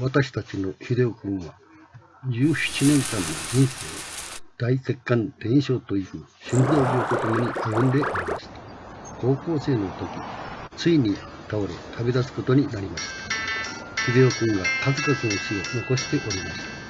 私たちの秀夫君は17年間の人生を大血管伝承という心臓病とともに歩んでおりました。高校生の時ついに倒れ旅立つことになりました。秀夫君が数々の死を残しておりました。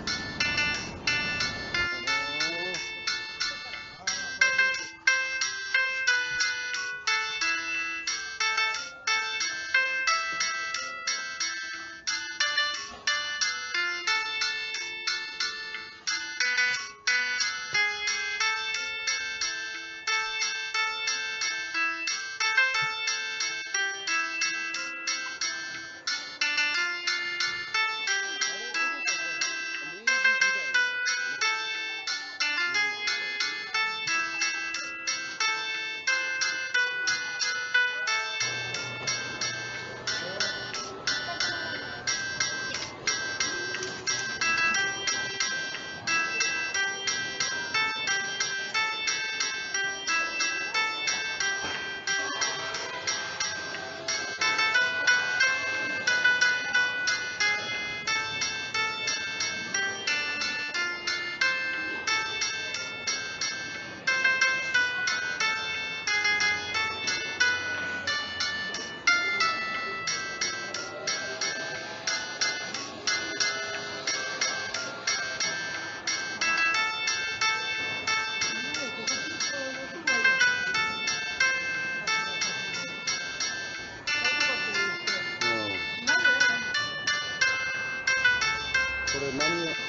これ何